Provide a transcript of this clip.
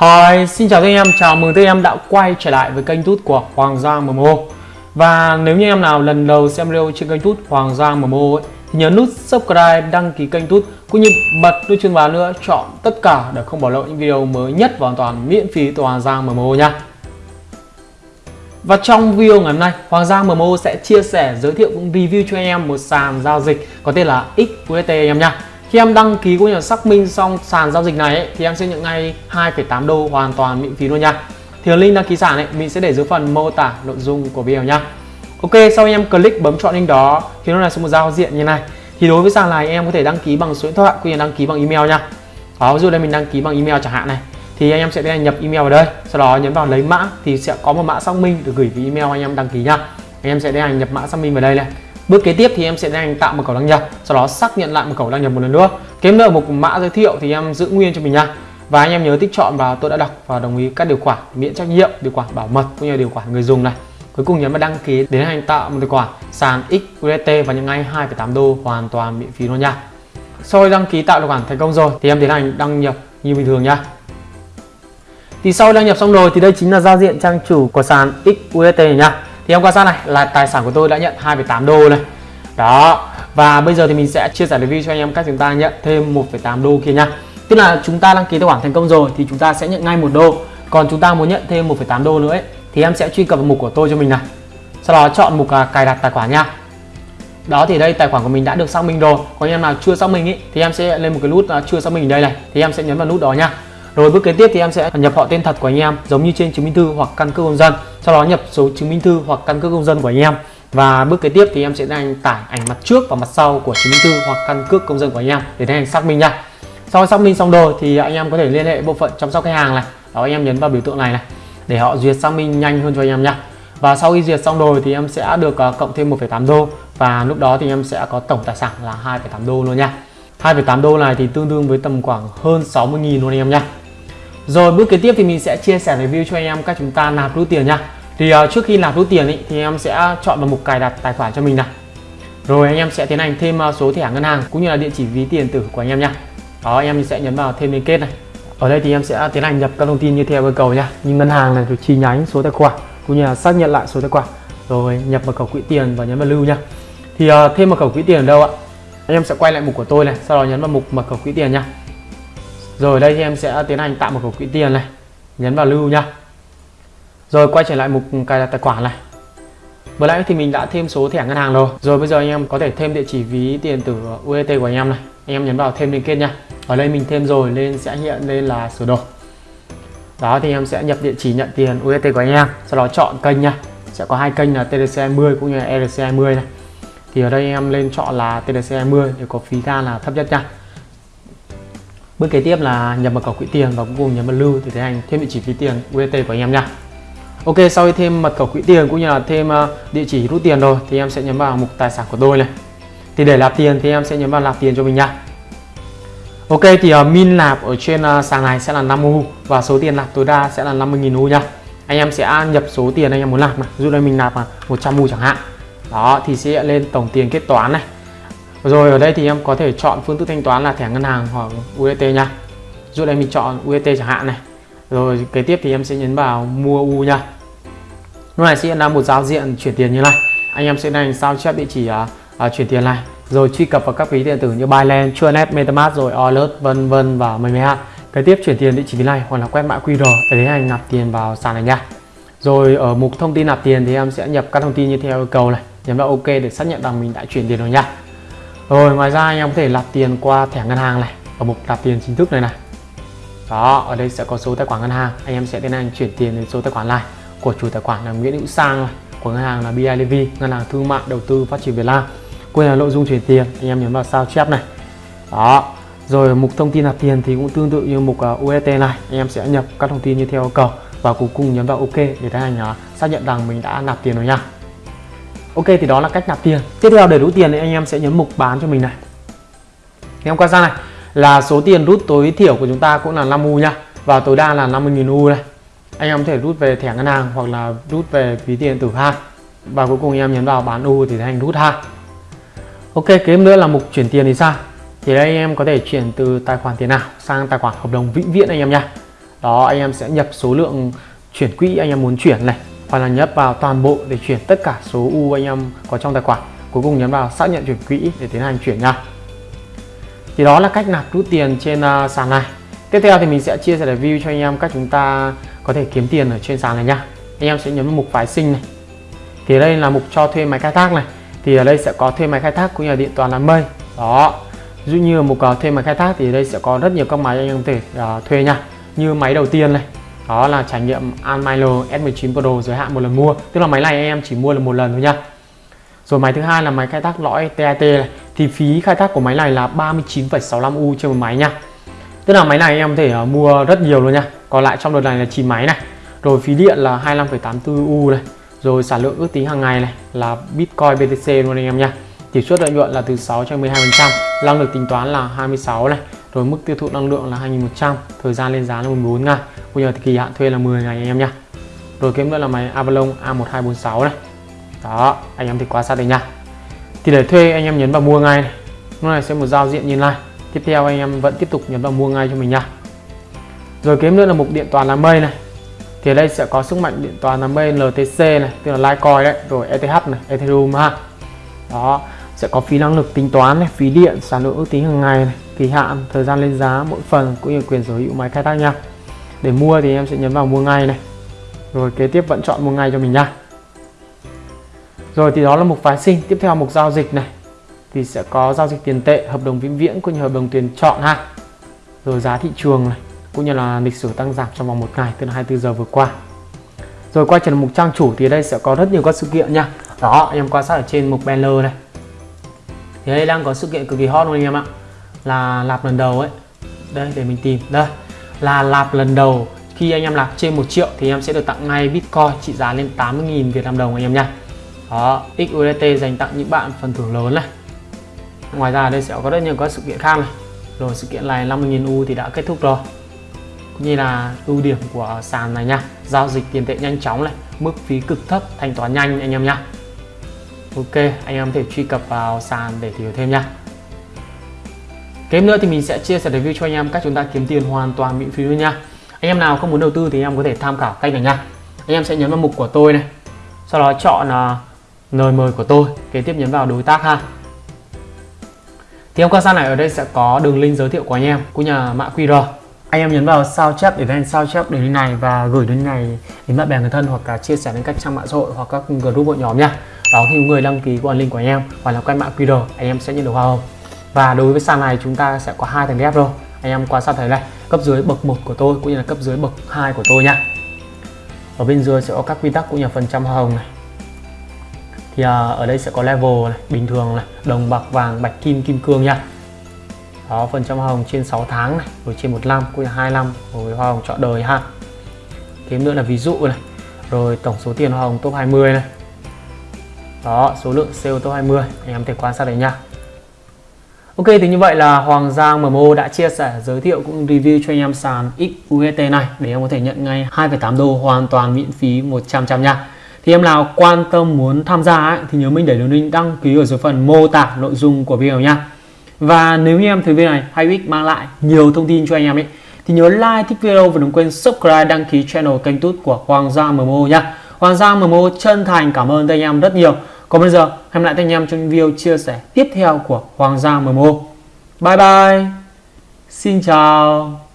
Hi, xin chào các anh em, chào mừng các anh em đã quay trở lại với kênh tút của Hoàng Giang MMO Và nếu như em nào lần đầu xem video trên kênh tút Hoàng Giang MMO ấy, thì nhấn nút subscribe, đăng ký kênh tút cũng như bật nút chuông báo nữa chọn tất cả để không bỏ lỡ những video mới nhất và hoàn toàn miễn phí từ Hoàng Giang MMO nha. Và trong video ngày hôm nay, Hoàng Giang MMO sẽ chia sẻ, giới thiệu cũng review cho anh em một sàn giao dịch có tên là XUST anh em nha khi em đăng ký cũng như là xác minh xong sàn giao dịch này ấy, thì em sẽ nhận ngay 2,8 đô hoàn toàn miễn phí luôn nha. Thì link đăng ký sàn ấy mình sẽ để dưới phần mô tả nội dung của video nha. Ok, sau khi em click bấm chọn link đó thì nó là số một giao diện như này. Thì đối với sàn này em có thể đăng ký bằng số điện thoại cũng như đăng ký bằng email nha. Đó, ví dụ đây mình đăng ký bằng email chẳng hạn này thì anh em sẽ tiến nhập email vào đây sau đó nhấn vào lấy mã thì sẽ có một mã xác minh được gửi về email anh em đăng ký nha anh em sẽ tiến hành nhập mã xác minh vào đây này Bước kế tiếp thì em sẽ đang tạo một khẩu đăng nhập, sau đó xác nhận lại một khẩu đăng nhập một lần nữa. Kiếm nữa một mã giới thiệu thì em giữ nguyên cho mình nha. Và anh em nhớ tích chọn và tôi đã đọc và đồng ý các điều khoản miễn trách nhiệm, điều khoản bảo mật cũng như điều khoản người dùng này. Cuối cùng nhấn vào đăng ký để hành tạo một tài khoản sàn XUST và nhận ngay 2,8 đô hoàn toàn miễn phí luôn nha. Sau khi đăng ký tạo tài khoản thành công rồi thì em tiến hành đăng nhập như bình thường nha. Thì sau đăng nhập xong rồi thì đây chính là giao diện trang chủ của sàn XUST này nha thì em quan sát này là tài sản của tôi đã nhận 2,8 đô này đó và bây giờ thì mình sẽ chia sẻ review cho anh em cách chúng ta nhận thêm 1,8 đô kia nha. Tức là chúng ta đăng ký tài khoản thành công rồi thì chúng ta sẽ nhận ngay một đô. Còn chúng ta muốn nhận thêm 1,8 đô nữa ấy, thì em sẽ truy cập vào mục của tôi cho mình này. Sau đó chọn mục là cài đặt tài khoản nha. Đó thì đây tài khoản của mình đã được xác minh rồi. Còn anh em nào chưa xác minh ý, thì em sẽ lên một cái nút à, chưa xác minh ở đây này thì em sẽ nhấn vào nút đó nha rồi bước kế tiếp thì em sẽ nhập họ tên thật của anh em giống như trên chứng minh thư hoặc căn cước công dân. Sau đó nhập số chứng minh thư hoặc căn cước công dân của anh em. Và bước kế tiếp thì em sẽ đăng tải ảnh mặt trước và mặt sau của chứng minh thư hoặc căn cước công dân của anh em để tiến hành xác minh nha. Sau xác minh xong rồi thì anh em có thể liên hệ bộ phận chăm sóc khách hàng này. Đó anh em nhấn vào biểu tượng này này để họ duyệt xác minh nhanh hơn cho anh em nha. Và sau khi duyệt xong rồi thì em sẽ được ờ, cộng thêm 1,8 đô và lúc đó thì em sẽ có tổng tài sản là 2,8 đô luôn nha. 2,8 đô này thì tương đương với tầm khoảng hơn 60.000 luôn anh em nha. Rồi bước kế tiếp thì mình sẽ chia sẻ review cho anh em cách chúng ta nạp rút tiền nha. Thì uh, trước khi nạp rút tiền ý, thì em sẽ chọn vào mục cài đặt tài khoản cho mình này. Rồi anh em sẽ tiến hành thêm uh, số thẻ ngân hàng cũng như là địa chỉ ví tiền tử của anh em nha. Đó anh em sẽ nhấn vào thêm liên kết này. Ở đây thì em sẽ tiến hành nhập các thông tin như theo yêu cầu nha. Như ngân hàng này, rồi chi nhánh, số tài khoản cũng như là xác nhận lại số tài khoản. Rồi nhập vào khẩu quỹ tiền và nhấn vào lưu nha. Thì uh, thêm mật khẩu quỹ tiền ở đâu ạ? Anh em sẽ quay lại mục của tôi này, sau đó nhấn vào mục mật khẩu quỹ tiền nha. Rồi đây thì em sẽ tiến hành tạo một cục quỹ tiền này, Nhấn vào lưu nha Rồi quay trở lại mục cài đặt tài khoản này. Vừa nãy thì mình đã thêm số thẻ ngân hàng rồi. Rồi bây giờ anh em có thể thêm địa chỉ ví tiền tử UET của anh em này. Anh em nhấn vào thêm liên kết nha Ở đây mình thêm rồi nên sẽ hiện lên là sửa đổi. Đó thì em sẽ nhập địa chỉ nhận tiền UET của anh em. Sau đó chọn kênh nha Sẽ có hai kênh là TDC20 cũng như là ERC20 này. Thì ở đây em lên chọn là TDC20 để có phí than là thấp nhất nha Bước kế tiếp là nhập mật khẩu quỹ tiền và cuối cùng nhấn vào lưu để tiến hành thêm địa chỉ ví tiền UET của anh em nha. Ok, sau khi thêm mật khẩu quỹ tiền cũng như là thêm ờ, địa chỉ rút tiền rồi thì em sẽ nhấn vào mục tài sản của tôi này. Thì để nạp tiền thì em sẽ nhấn vào nạp tiền cho mình nha. Ok thì uh, min nạp ở trên uh, sàn này sẽ là 5 U và số tiền nạp tối đa sẽ là 50.000 U nha. Anh em sẽ nhập số tiền anh em muốn nạp này. Dụ đây mình nạp là 100 U chẳng hạn. Đó thì sẽ lên tổng tiền kết toán này rồi ở đây thì em có thể chọn phương thức thanh toán là thẻ ngân hàng hoặc UST nha. Dụ đây mình chọn UST chẳng hạn này. Rồi kế tiếp thì em sẽ nhấn vào mua U nha. Lúc này sẽ là một giao diện chuyển tiền như này. Anh em sẽ đánh sao chép địa chỉ uh, uh, chuyển tiền này. Rồi truy cập vào các ví điện tử như Binance, Chuanet, MetaMask rồi Alert vân vân và mấy mấy hạn. kế tiếp chuyển tiền địa chỉ ví này hoặc là quét mã QR để tiến hành nạp tiền vào sàn này nha. Rồi ở mục thông tin nạp tiền thì em sẽ nhập các thông tin như theo yêu cầu này. Nhấn vào OK để xác nhận rằng mình đã chuyển tiền rồi nha rồi ngoài ra anh em có thể nạp tiền qua thẻ ngân hàng này. Ở mục nạp tiền chính thức này này. Đó ở đây sẽ có số tài khoản ngân hàng. Anh em sẽ tiến hành chuyển tiền đến số tài khoản này. Của chủ tài khoản là Nguyễn Hữu Sang này của ngân hàng là BIDV ngân hàng thương mại đầu tư phát triển Việt Nam. Quên là nội dung chuyển tiền anh em nhấn vào sao chép này. Đó rồi mục thông tin nạp tiền thì cũng tương tự như mục uh, này. Anh em sẽ nhập các thông tin như theo yêu cầu. Và cuối cùng nhấn vào OK để tiến hành uh, xác nhận rằng mình đã nạp tiền rồi nha. Ok, thì đó là cách nạp tiền. Tiếp theo để rút tiền thì anh em sẽ nhấn mục bán cho mình này. Anh em quan sát này, là số tiền rút tối thiểu của chúng ta cũng là 5 U nha và tối đa là 50.000 U này anh em có thể rút về thẻ ngân hàng hoặc là rút về ví tiền tử ha. Và cuối cùng anh em nhấn vào bán U thì thành rút ha. Ok, kế nữa là mục chuyển tiền thì sao? Thì đây anh em có thể chuyển từ tài khoản tiền nào sang tài khoản hợp đồng vĩnh viễn anh em nha đó, anh em sẽ nhập số lượng chuyển quỹ anh em muốn chuyển này hoặc là nhấp vào toàn bộ để chuyển tất cả số u anh em có trong tài khoản. Cuối cùng nhấn vào xác nhận chuyển quỹ để tiến hành chuyển nha. Thì đó là cách nạp rút tiền trên uh, sàn này. Tiếp theo thì mình sẽ chia sẻ review cho anh em cách chúng ta có thể kiếm tiền ở trên sàn này nha. Anh em sẽ nhấn vào mục phái sinh này. Thì đây là mục cho thuê máy khai thác này. Thì ở đây sẽ có thuê máy khai thác cũng như là điện toàn đám mây. Đó. Dụ như mục uh, thuê máy khai thác thì ở đây sẽ có rất nhiều các máy anh em có thể uh, thuê nha. Như máy đầu tiên này đó là trải nghiệm Almilo S19 Pro giới hạn một lần mua. Tức là máy này anh em chỉ mua là một lần thôi nha. Rồi máy thứ hai là máy khai thác lõi TIT, này. Thì phí khai thác của máy này là 39,65 U trên một máy nha. Tức là máy này anh em có thể ờ, mua rất nhiều luôn nha. Còn lại trong đợt này là 9 máy này. Rồi phí điện là 25,84 U này. Rồi sản lượng ước tính hàng ngày này là Bitcoin BTC luôn anh em nha. Tỷ suất lợi nhuận là từ 6 cho 12 phần trăm. Năng lực tính toán là 26 này rồi mức tiêu thụ năng lượng là 2100 thời gian lên giá là 14 ngày. Bây giờ thì kỳ hạn thuê là 10 ngày anh em nha rồi kiếm nữa là máy Avalon A1246 này. Đó, anh em thì quan sát đây nha thì để thuê anh em nhấn vào mua ngay này. Lúc này sẽ một giao diện như này tiếp theo anh em vẫn tiếp tục nhấn vào mua ngay cho mình nha rồi kiếm nữa là mục điện toàn là mây này. Thì ở đây sẽ có sức mạnh điện toàn là mây LTC này, tức là Litecoin đấy, rồi ETH này, Ethereum ha. Đó, sẽ có phí năng lực tính toán này, phí điện, sản lượng ước tính hàng ngày này kỳ hạn, thời gian lên giá mỗi phần cũng như quyền sở hữu máy khai thác nha. Để mua thì em sẽ nhấn vào mua ngay này. Rồi kế tiếp vẫn chọn mua ngay cho mình nha. Rồi thì đó là mục phái sinh. Tiếp theo mục giao dịch này. Thì sẽ có giao dịch tiền tệ, hợp đồng vĩnh viễn cũng như hợp đồng tiền chọn ha. Rồi giá thị trường này, cũng như là lịch sử tăng giảm trong vòng một ngày từ 24 giờ vừa qua. Rồi quay trở lại mục trang chủ thì đây sẽ có rất nhiều các sự kiện nha. Đó, em quan sát ở trên mục banner này. Thì đây đang có sự kiện cực kỳ hot luôn anh em ạ là lạp lần đầu ấy. Đây, để mình tìm. Đây, là lạp lần đầu. Khi anh em lạp trên 1 triệu thì em sẽ được tặng ngay Bitcoin trị giá lên 80.000 Việt Nam đồng anh em nha. Đó XUSDT dành tặng những bạn phần thưởng lớn này. Ngoài ra đây sẽ có rất nhiều các sự kiện khác này. Rồi sự kiện này 50.000 U thì đã kết thúc rồi. Cũng như là ưu điểm của sàn này nha. Giao dịch tiền tệ nhanh chóng này, mức phí cực thấp, thanh toán nhanh anh em nha. Ok, anh em có thể truy cập vào sàn để hiểu thêm nha kém nữa thì mình sẽ chia sẻ review cho anh em cách chúng ta kiếm tiền hoàn toàn miễn phí luôn nha. Anh em nào không muốn đầu tư thì anh em có thể tham khảo cách này nha. Anh em sẽ nhấn vào mục của tôi này, Sau đó chọn à, lời mời của tôi, Kế tiếp nhấn vào đối tác ha. Thì em quan sát này ở đây sẽ có đường link giới thiệu của anh em cũng như là mã QR anh em nhấn vào sao chép để lên sao chép đường link này và gửi đến này đến bạn bè người thân hoặc cả chia sẻ đến các trang mạng xã hội hoặc các group hội nhóm nha. Đó, khi người đăng ký qua link của anh em hoặc là quay mã QR anh em sẽ nhận được hoa hồng và đối với sàn này chúng ta sẽ có hai thằng ghép rồi anh em quan sát thấy này cấp dưới bậc 1 của tôi cũng như là cấp dưới bậc 2 của tôi nha ở bên dưới sẽ có các quy tắc cũng như là phần trăm hoa hồng này. Thì à, ở đây sẽ có level này bình thường này đồng bạc vàng bạch kim kim cương nha đó phần trăm hoa hồng trên 6 tháng này rồi trên một năm cũng là hai năm rồi hoa hồng chọn đời ha. Thêm nữa là ví dụ này rồi tổng số tiền hoa hồng top 20 này. Đó số lượng sale top 20 anh em thể quan sát đấy nha Ok thì như vậy là Hoàng Giang MMO đã chia sẻ giới thiệu cũng review cho anh em sàn XUST này để em có thể nhận ngay 2,8 đô hoàn toàn miễn phí 100 trăm nha. Thì em nào quan tâm muốn tham gia ấy, thì nhớ mình để đường link đăng ký ở dưới phần mô tả nội dung của video nha. Và nếu như em thấy video này hay ích mang lại nhiều thông tin cho anh em ấy thì nhớ like thích video và đừng quên subscribe đăng ký channel kênh tút của Hoàng Giang MMO nha. Hoàng Giang MMO chân thành cảm ơn anh em rất nhiều còn bây giờ, hẹn lại anh em trong video chia sẻ tiếp theo của Hoàng gia MMO bye bye. Xin chào.